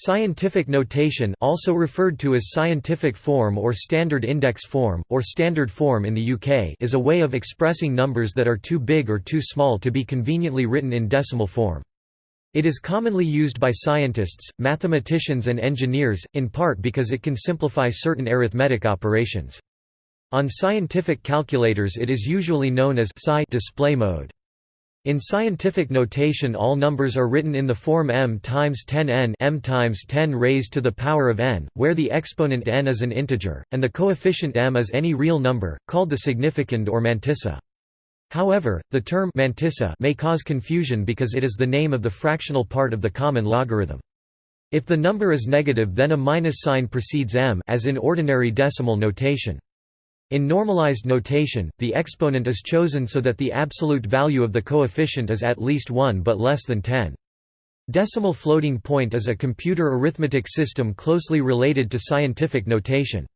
Scientific notation also referred to as scientific form or standard index form, or standard form in the UK is a way of expressing numbers that are too big or too small to be conveniently written in decimal form. It is commonly used by scientists, mathematicians and engineers, in part because it can simplify certain arithmetic operations. On scientific calculators it is usually known as SCI display mode. In scientific notation all numbers are written in the form m times 10 n m times 10 raised to the power of n, where the exponent n is an integer, and the coefficient m is any real number, called the significand or mantissa. However, the term mantissa may cause confusion because it is the name of the fractional part of the common logarithm. If the number is negative then a minus sign precedes m as in ordinary decimal notation. In normalized notation, the exponent is chosen so that the absolute value of the coefficient is at least 1 but less than 10. Decimal floating point is a computer arithmetic system closely related to scientific notation.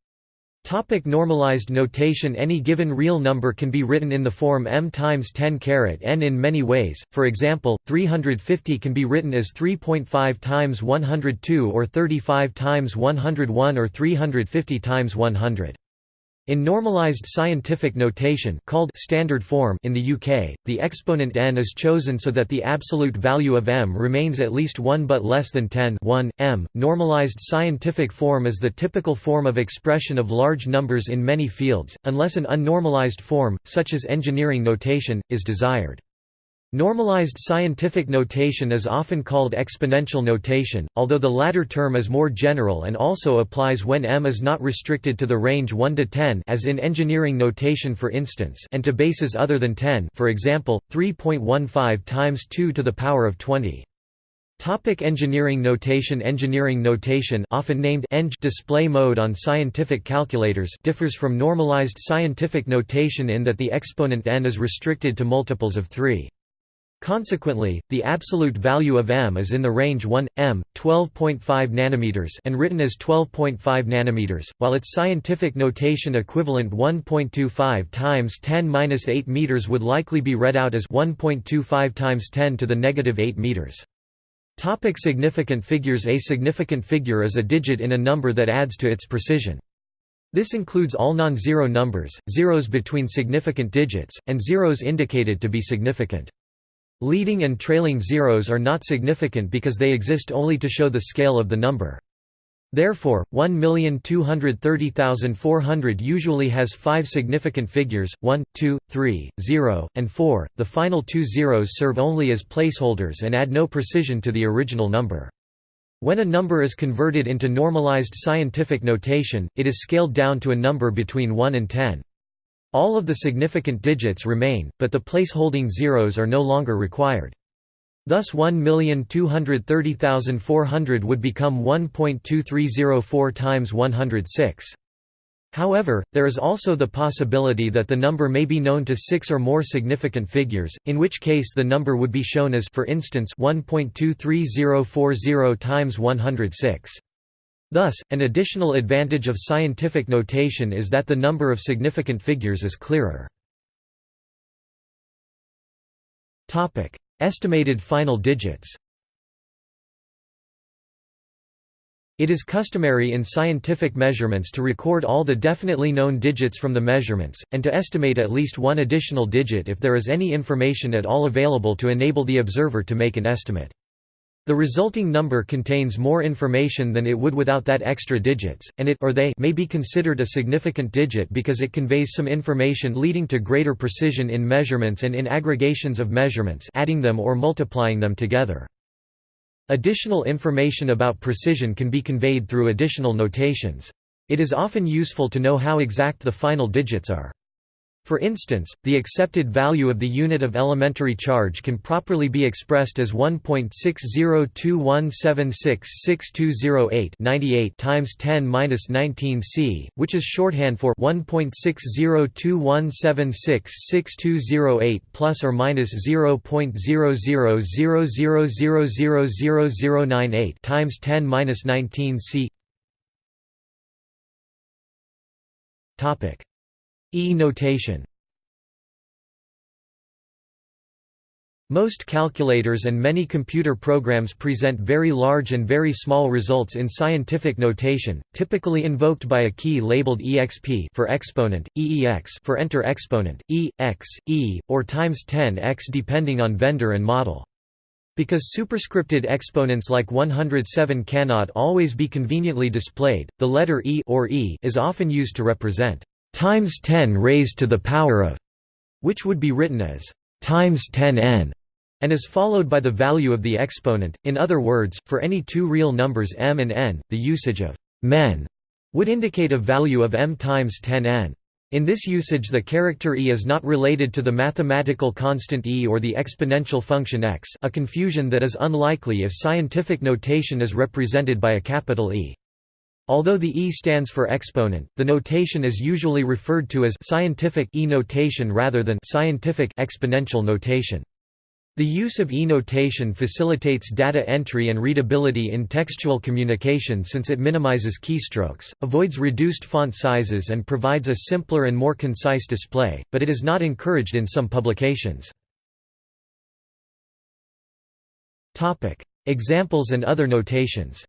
Topic normalized notation Any given real number can be written in the form m times 10 caret n in many ways, for example, 350 can be written as 3.5 times 102 or 35 times 101 or 350 times 100. In normalized scientific notation called standard form in the UK, the exponent n is chosen so that the absolute value of m remains at least 1 but less than 10 1, m. Normalized scientific form is the typical form of expression of large numbers in many fields, unless an unnormalized form, such as engineering notation, is desired. Normalized scientific notation is often called exponential notation, although the latter term is more general and also applies when m is not restricted to the range 1 to 10 as in engineering notation for instance and to bases other than 10 for example, 3.15 times 2 to the power of 20. Topic engineering notation Engineering notation often named eng display mode on scientific calculators differs from normalized scientific notation in that the exponent n is restricted to multiples of 3. Consequently, the absolute value of m is in the range 1 m 12.5 nanometers and written as 12.5 nanometers, while its scientific notation equivalent 1.25 times 10^-8 meters would likely be read out as 1.25 times 10 to the negative 8 meters. Topic significant figures A significant figure is a digit in a number that adds to its precision. This includes all non-zero numbers, zeros between significant digits, and zeros indicated to be significant. Leading and trailing zeros are not significant because they exist only to show the scale of the number. Therefore, 1,230,400 usually has five significant figures, 1, 2, 3, 0, and 4. The final two zeros serve only as placeholders and add no precision to the original number. When a number is converted into normalized scientific notation, it is scaled down to a number between 1 and 10. All of the significant digits remain, but the place-holding zeros are no longer required. Thus 1,230,400 would become 1.2304 times 106. However, there is also the possibility that the number may be known to six or more significant figures, in which case the number would be shown as for instance 1.23040 times 106. Thus, an additional advantage of scientific notation is that the number of significant figures is clearer. Estimated final digits It is customary in scientific measurements to record all the definitely known digits from the measurements, and to estimate at least one additional digit if there is any information at all available to enable the observer to make an estimate. The resulting number contains more information than it would without that extra digits, and it or they may be considered a significant digit because it conveys some information leading to greater precision in measurements and in aggregations of measurements adding them or multiplying them together. Additional information about precision can be conveyed through additional notations. It is often useful to know how exact the final digits are. For instance, the accepted value of the unit of elementary charge can properly be expressed as 1.6021766208 98 times 10^-19 c, which is shorthand for 1.6021766208 plus or minus 0.00000098 times 10^-19 c. Topic E notation Most calculators and many computer programs present very large and very small results in scientific notation, typically invoked by a key labeled exp for exponent, eex for enter exponent, e, x, e, or times 10x depending on vendor and model. Because superscripted exponents like 107 cannot always be conveniently displayed, the letter e or e is often used to represent times 10 raised to the power of, which would be written as times 10n and is followed by the value of the exponent. In other words, for any two real numbers m and n, the usage of men would indicate a value of m times 10n. In this usage the character e is not related to the mathematical constant e or the exponential function x a confusion that is unlikely if scientific notation is represented by a capital E. Although the e stands for exponent, the notation is usually referred to as scientific e notation rather than scientific exponential notation. The use of e-notation facilitates data entry and readability in textual communication since it minimizes keystrokes, avoids reduced font sizes and provides a simpler and more concise display, but it is not encouraged in some publications. Examples and other notations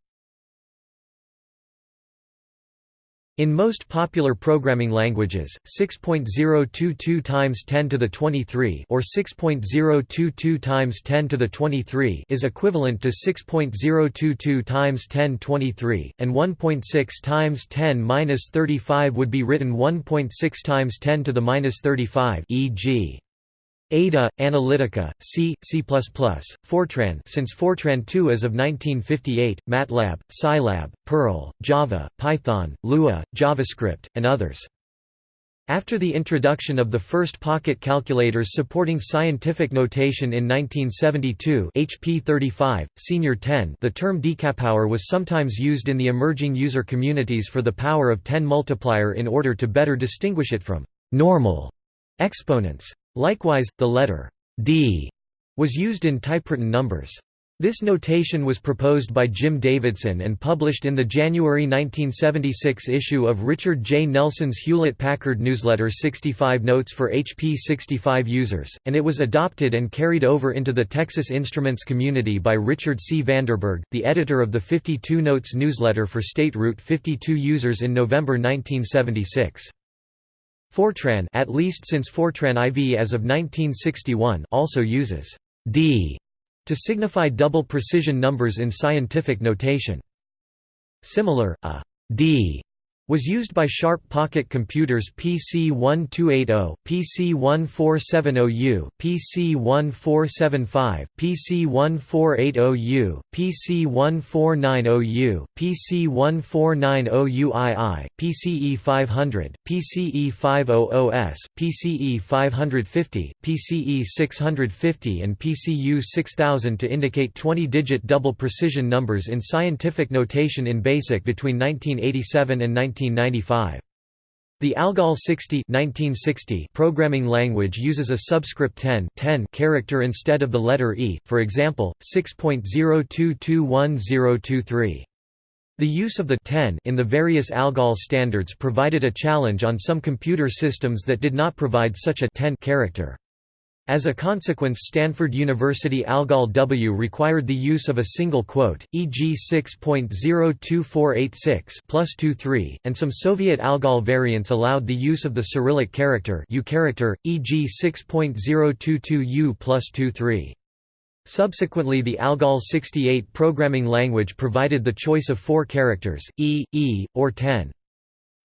In most popular programming languages, 6.022 times 10 to the 23 or 6.022 times 10 to the 23 is equivalent to 6.022 times 10 23, and 1.6 times 10 minus 35 would be written 1.6 times 10 to the minus 35, e.g. Ada, Analytica, C, C++, Fortran since Fortran 2 as of 1958, MATLAB, Scilab, Perl, Java, Python, Lua, JavaScript, and others. After the introduction of the first pocket calculators supporting scientific notation in 1972 HP 35, Senior 10 the term decapower was sometimes used in the emerging user communities for the power of 10 multiplier in order to better distinguish it from «normal» exponents. Likewise, the letter d was used in typewritten numbers. This notation was proposed by Jim Davidson and published in the January 1976 issue of Richard J. Nelson's Hewlett-Packard newsletter 65 Notes for HP 65 users, and it was adopted and carried over into the Texas Instruments community by Richard C. Vanderburgh, the editor of the 52 Notes newsletter for State Route 52 users in November 1976. Fortran at least since Fortran IV as of 1961 also uses D to signify double precision numbers in scientific notation. Similar, a D was used by Sharp Pocket Computers PC-1280, PC-1470U, PC-1475, PC-1480U, PC-1490U, PC-1490UII, PCE-500, PCE-500S, PCE-550, PCE-650 and PCU-6000 to indicate 20-digit double precision numbers in scientific notation in BASIC between 1987 and 19 1995. The ALGOL 60 1960 programming language uses a subscript 10, 10 character instead of the letter E, for example, 6.02210023. The use of the 10 in the various ALGOL standards provided a challenge on some computer systems that did not provide such a 10 character. As a consequence Stanford University ALGOL W required the use of a single quote, e.g. 6.02486 plus 23, and some Soviet ALGOL variants allowed the use of the Cyrillic character U character, e.g. 6.022U plus 23. Subsequently the ALGOL 68 programming language provided the choice of four characters, E, E, or 10.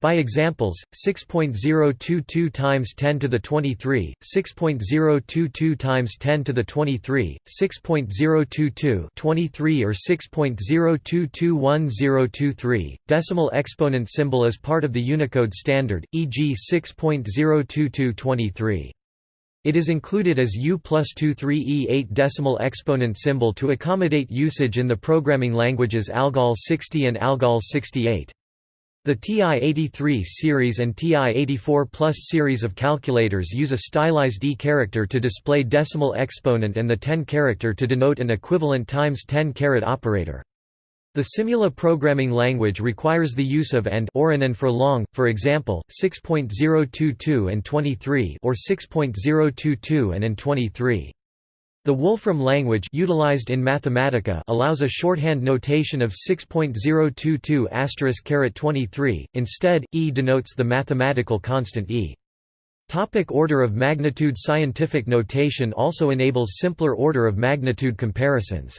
By examples, 6.022 times 10 to the 23, 6.022 times 10 to the 23, 6.022 23 or 6.0221023, decimal exponent symbol is part of the Unicode standard, e.g. 6.02223. It is included as U plus 23E8 decimal exponent symbol to accommodate usage in the programming languages ALGOL 60 and ALGOL 68. The TI-83 series and TI-84 Plus series of calculators use a stylized E character to display decimal exponent and the 10 character to denote an equivalent times 10 caret operator. The Simula programming language requires the use of AND or AN and for long, for example, 6.022 and 23 or 6.022 and AND 23. The Wolfram language utilized in Mathematica allows a shorthand notation of 6.022**23. Instead, e denotes the mathematical constant e. Topic order of magnitude Scientific notation also enables simpler order of magnitude comparisons.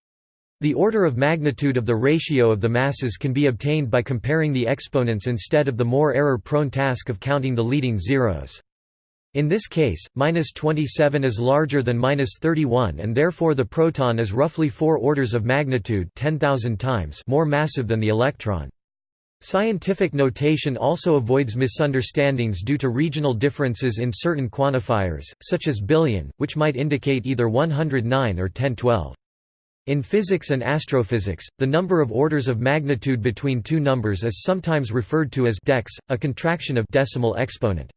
The order of magnitude of the ratio of the masses can be obtained by comparing the exponents instead of the more error-prone task of counting the leading zeros. In this case, minus 27 is larger than minus 31 and therefore the proton is roughly 4 orders of magnitude 10,000 times more massive than the electron. Scientific notation also avoids misunderstandings due to regional differences in certain quantifiers, such as billion, which might indicate either 109 or 1012. In physics and astrophysics, the number of orders of magnitude between two numbers is sometimes referred to as dex, a contraction of decimal exponent.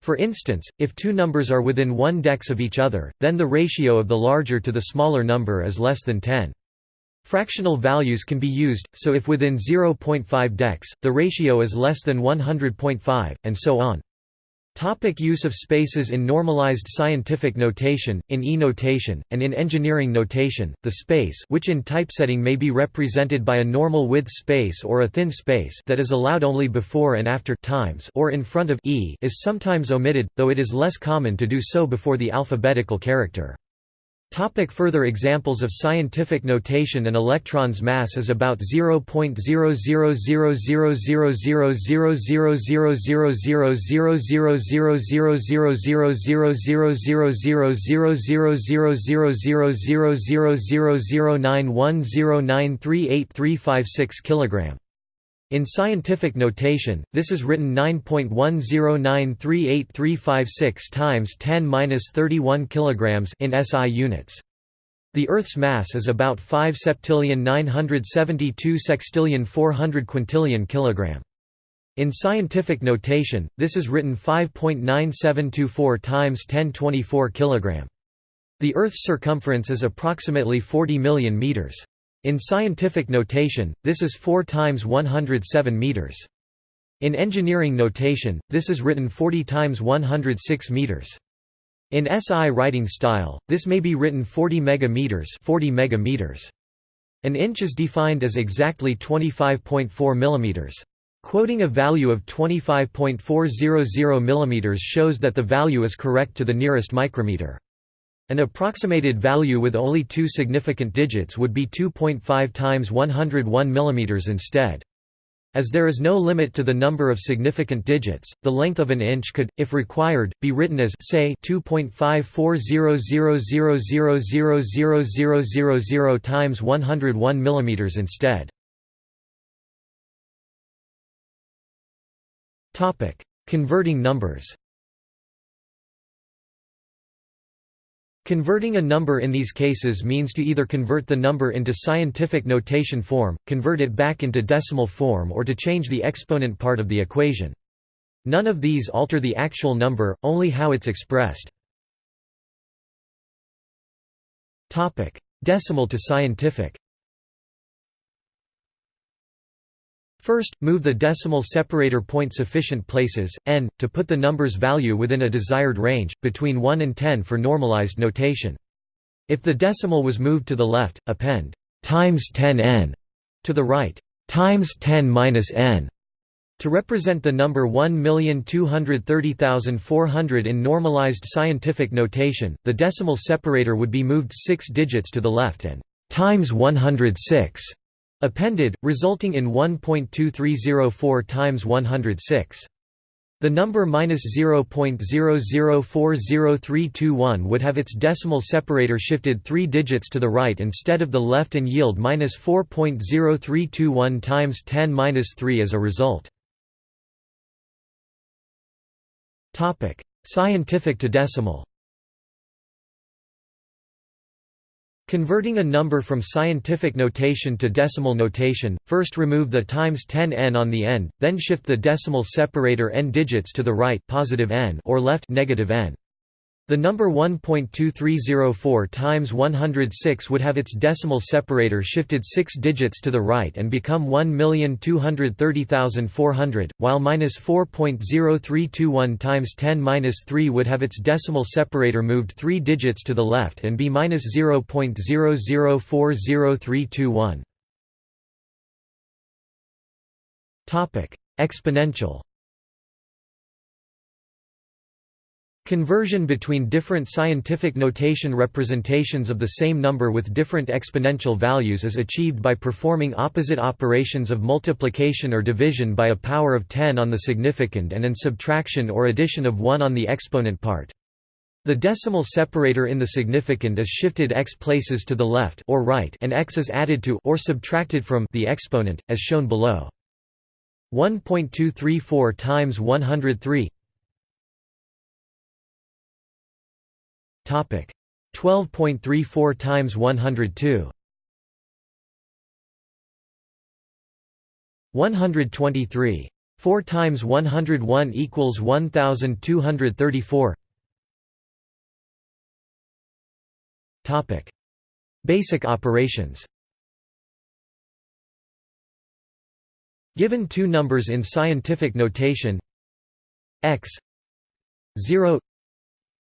For instance, if two numbers are within one dex of each other, then the ratio of the larger to the smaller number is less than 10. Fractional values can be used, so if within 0.5 dex, the ratio is less than 100.5, and so on. Topic use of spaces In normalized scientific notation, in e-notation, and in engineering notation, the space which in typesetting may be represented by a normal width space or a thin space that is allowed only before and after times or in front of e is sometimes omitted, though it is less common to do so before the alphabetical character. Topic further examples of scientific notation An electron's mass is about 0.0000000000000000000000000000000000000000000000000000000000000000000000000000000000000000000000000000000000000000000000000000000000000000000000000000000000000000000000000000000000000000000000000000000000000000000000000000000000000000000000000000000000000000000000000000000000000000000000000000000000000000000000000000000000000000000000000000000000000000000000000000000000000000000000000000000000000000000000000000000000000000000000000000000000000000000000000000000000000000000000000000000000000000000000000000000000000000000000000000000000000000000000000000000000000000000000000000000000000000000000000000000000000000000000000000000000000000000000000000000000000000000000000000000000000000000000000000000000000000000000000000000000000000000000000000000000000000000 in scientific notation, this is written 9.10938356 times 10^-31 kilograms in SI units. The Earth's mass is about 5 septillion 972 sextillion 400 quintillion kilogram. In scientific notation, this is written 5.9724 times 1024 kilogram. The Earth's circumference is approximately 40 million meters. In scientific notation, this is 4 times 107 meters. In engineering notation, this is written 40 times 106 meters. In SI writing style, this may be written 40 megameters, 40 megameters. An inch is defined as exactly 25.4 millimeters. Quoting a value of 25.400 millimeters shows that the value is correct to the nearest micrometer. An approximated value with only two significant digits would be 2.5 times 101 mm instead. As there is no limit to the number of significant digits, the length of an inch could, if required, be written as say 2.54000000000 times 101 mm instead. Converting numbers. Converting a number in these cases means to either convert the number into scientific notation form, convert it back into decimal form or to change the exponent part of the equation. None of these alter the actual number, only how it's expressed. Decimal to scientific First, move the decimal separator point sufficient places, n, to put the number's value within a desired range, between 1 and 10 for normalized notation. If the decimal was moved to the left, append times 10 n to the right times 10 minus n to represent the number 1,230,400 in normalized scientific notation, the decimal separator would be moved 6 digits to the left and times 106 appended, resulting in 1.2304 times 106. The number minus 0.0040321 would have its decimal separator shifted three digits to the right instead of the left and yield minus 4.0321 times 10 minus 3 as a result. Scientific to decimal Converting a number from scientific notation to decimal notation, first remove the times 10 n on the end, then shift the decimal separator n digits to the right positive n or left negative n. The number 1.2304 times 106 would have its decimal separator shifted 6 digits to the right and become 1,230,400, while minus 4.0321 times 10 minus 3 would have its decimal separator moved 3 digits to the left and be minus 0.0040321. Exponential Conversion between different scientific notation representations of the same number with different exponential values is achieved by performing opposite operations of multiplication or division by a power of 10 on the significand and an subtraction or addition of 1 on the exponent part. The decimal separator in the significand is shifted x places to the left or right and x is added to or subtracted from the exponent, as shown below. 1.234 times 103 Topic. 12.34 times 102 123 4 times 101 equals 1234 Topic. Basic operations. Given two numbers in scientific notation x 0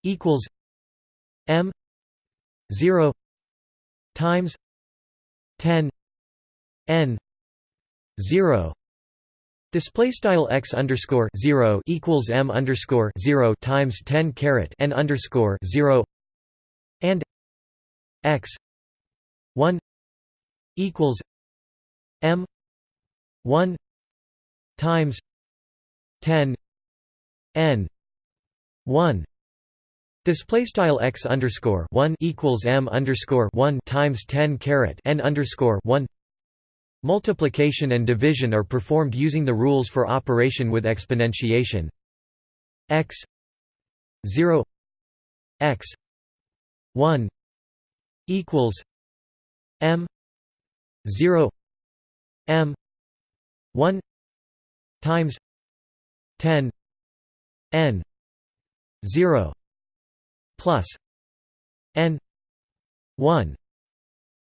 equals m 0 times 10 n 0 Display style x underscore zero equals m underscore zero times ten caret n underscore zero and x one equals m one times ten n one Display style x underscore one equals m underscore one times ten caret n underscore one. Multiplication and division are performed using the rules for operation with exponentiation. x zero x one equals m zero m one times ten n zero plus n 1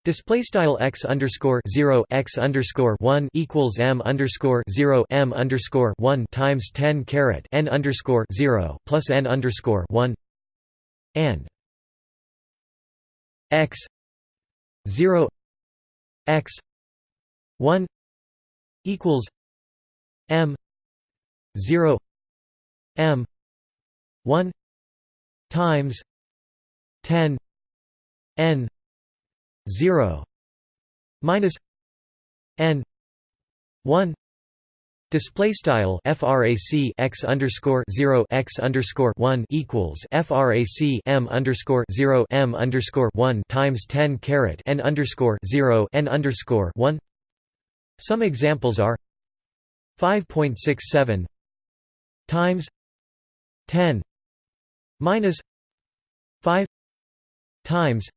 Display style x underscore zero x underscore one equals m underscore zero m underscore one times ten caret n underscore zero plus n underscore one and x zero x one equals m zero m one times 10 n 0 minus n 1 Display style frac x underscore zero x underscore one equals frac m underscore zero m underscore one times ten caret n underscore zero n underscore one. Some examples are five point six seven times ten minus 5 times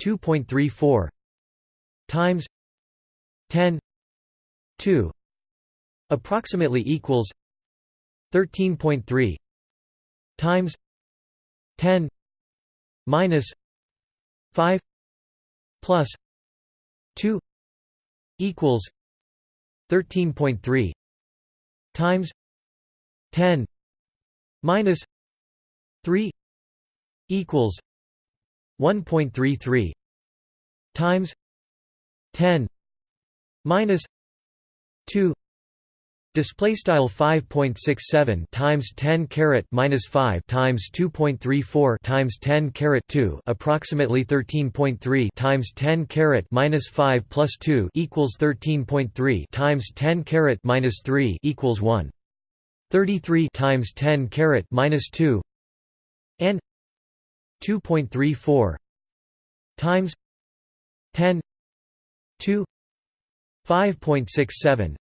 2.34 times 10 2 approximately equals 13.3 times 10 minus 5 plus 2 equals 13.3 times 10 minus 3 equals 1.33 times 10 minus 2 display style 5.67 times 10 caret minus 5 times 2.34 times 10 caret 2 approximately 13.3 times 10 caret minus 5 plus 2 equals 13.3 times 10 caret minus 3 equals 1 33 times 10 caret minus 2 and 2.34 times 10 2 5.67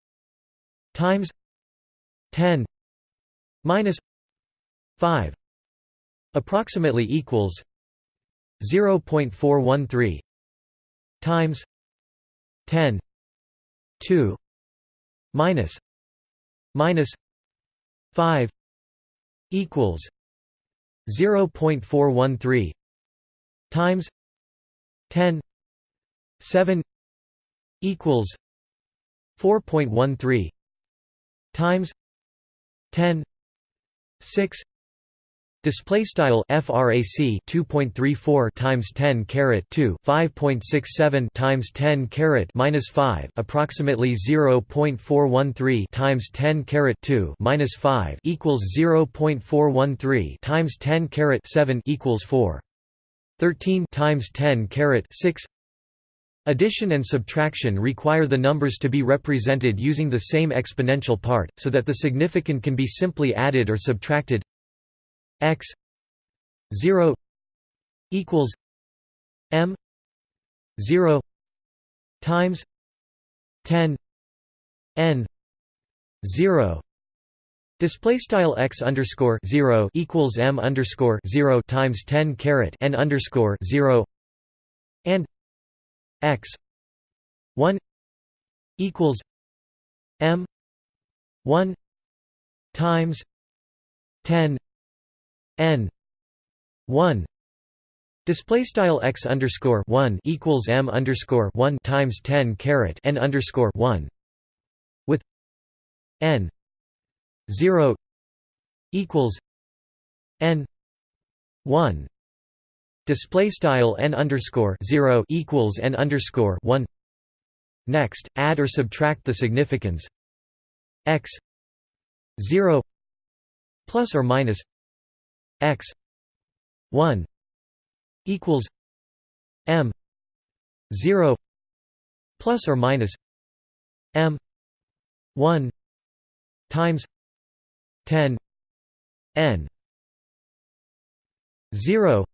times 10 minus 5 approximately equals 0.413 times 10 2 minus minus 5 equals 0.413 times 10 7 equals 4.13 times 10 6 Display style frac 2.34 times 10 caret 2 5.67 times 10 caret minus 5 approximately 0.413 times 10 caret 2 minus 5 equals 0.413 times 10 caret 7 equals 4 13 times 10 caret 6 Addition and subtraction require the numbers to be represented using the same exponential part, so that the significand can be simply added or subtracted x 0 equals m 0 times 10 n 0 Display style x underscore zero equals m underscore zero times ten caret n underscore zero and x one equals m one times ten n 1 Display style x underscore one equals m underscore one times ten caret n underscore one with n zero equals n one display style n underscore zero equals n underscore one. Next, add or subtract the significands x zero plus or minus x 1 equals m 0 plus or minus m 1 times 10 n 0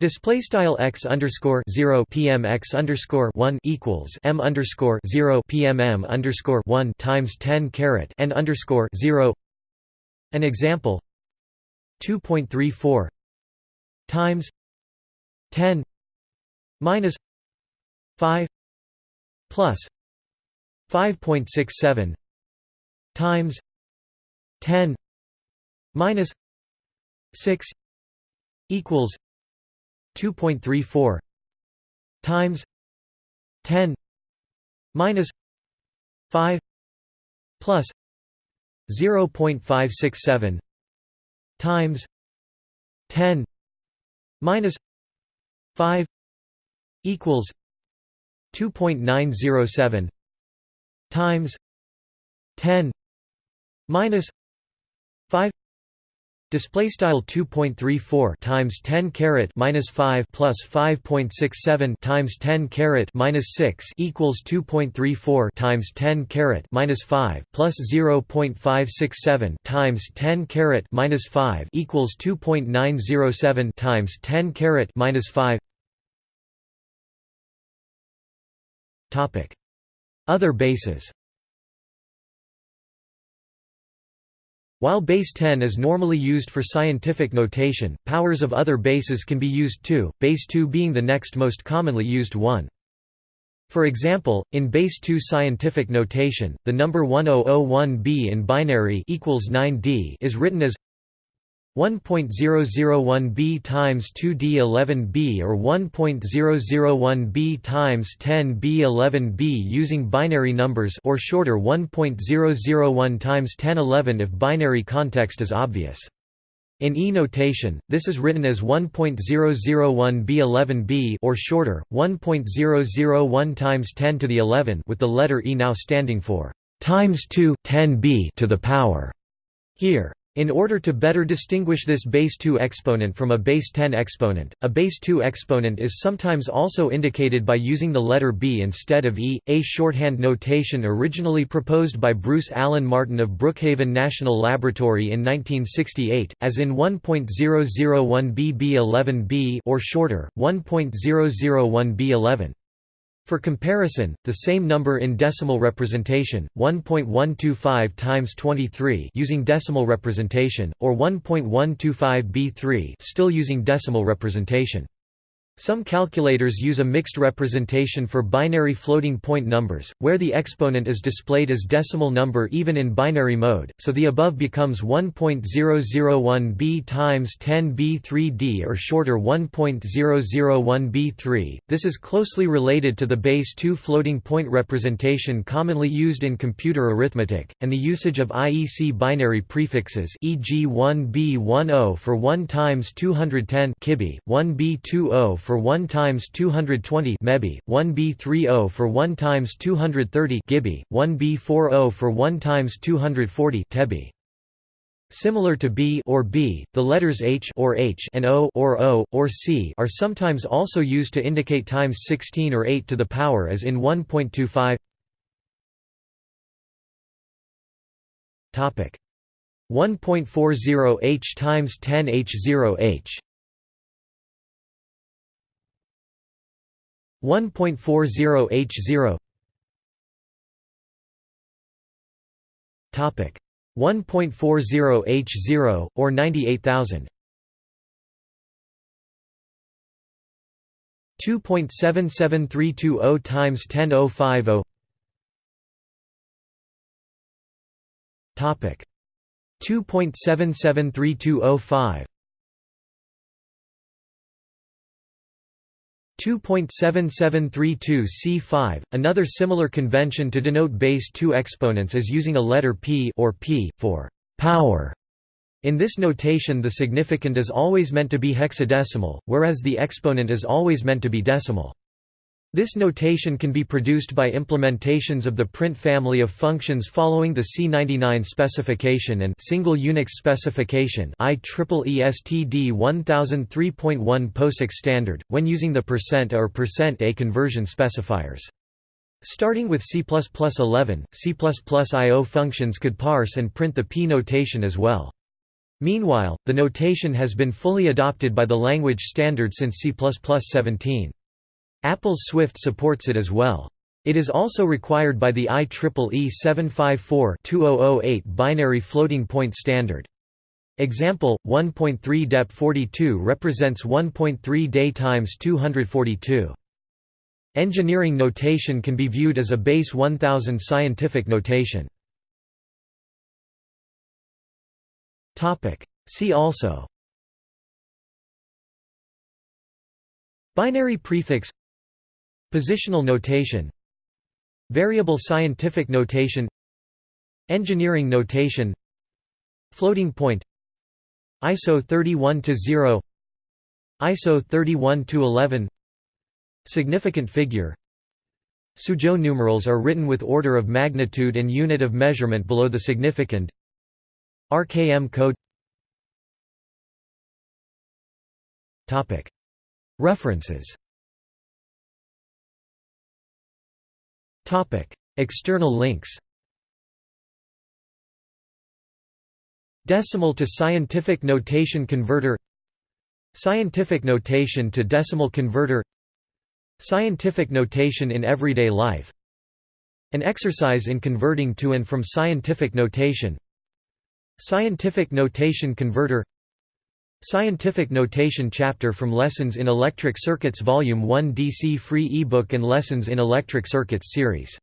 Display style x underscore zero pm x underscore one equals m underscore zero pm m underscore one times ten caret n underscore zero. An example: 2.34 times 10 minus 5 plus 5.67 times 10 minus 6 equals 2.34 times 10 minus 5 plus 0.567 times 10 minus 5 equals 2.907 times 10 minus 5 Display style 2.34 times 10 caret minus 5 plus 5.67 times 10 caret minus 6 equals 2.34 times 10 caret minus 5 plus 0.567 times 10 caret minus 5 equals 2.907 times 10 caret minus 5. Topic: Other bases. While base 10 is normally used for scientific notation, powers of other bases can be used too, base 2 being the next most commonly used one. For example, in base 2 scientific notation, the number 1001b in binary equals 9d is written as 1.001b times 2d11b or 1.001b times 10b11b using binary numbers or shorter 1.001 times 1011 if binary context is obvious. In E notation, this is written as 1.001b11b or shorter 1.001 times 10 to the 11 with the letter E now standing for times 2 10b to the power. Here in order to better distinguish this base 2 exponent from a base 10 exponent, a base 2 exponent is sometimes also indicated by using the letter B instead of E, a shorthand notation originally proposed by Bruce Alan Martin of Brookhaven National Laboratory in 1968, as in 1.001BB11B or shorter, 1.001B11. For comparison, the same number in decimal representation, 1.125 times 23 using decimal representation, or 1.125 B3 still using decimal representation. Some calculators use a mixed representation for binary floating point numbers, where the exponent is displayed as decimal number even in binary mode, so the above becomes 1.001b times 10b3d or shorter 1.001b3. This is closely related to the base 2 floating point representation commonly used in computer arithmetic, and the usage of IEC binary prefixes e.g. 1b10 for 1 times 210 kibi, 1b20 for 1 times 220 mebi, 1b30 for 1 times 230 gibi, 1b40 for 1 times 240 tebi. Similar to B or B, the letters H or H and O or O or C are sometimes also used to indicate times 16 or 8 to the power as in 1.25. Topic 1.40 H times 10 H0 H 1.40 H0 Topic. 1.40 H0 or 98000 2.77320 times 10050 Topic. 2.773205 2.7732 C5. Another similar convention to denote base 2 exponents is using a letter p or p for power. In this notation the significand is always meant to be hexadecimal, whereas the exponent is always meant to be decimal. This notation can be produced by implementations of the print family of functions following the C99 specification and single Unix specification IEEE STD 1003.1 POSIX standard, when using the %a or %a conversion specifiers. Starting with C++11, C++io functions could parse and print the P notation as well. Meanwhile, the notation has been fully adopted by the language standard since C++17. Apple's Swift supports it as well. It is also required by the IEEE 754-2008 binary floating point standard. Example 1.3 dep 42 represents 1.3 day times 242. Engineering notation can be viewed as a base 1000 scientific notation. Topic See also Binary prefix Positional notation Variable scientific notation Engineering notation Floating point ISO 31-0 ISO 31-11 Significant figure. Suzhou numerals are written with order of magnitude and unit of measurement below the significand. RKM code. References External links Decimal to scientific notation converter Scientific notation to decimal converter Scientific notation in everyday life An exercise in converting to and from scientific notation Scientific notation converter Scientific Notation chapter from Lessons in Electric Circuits Volume 1 DC free ebook and Lessons in Electric Circuits series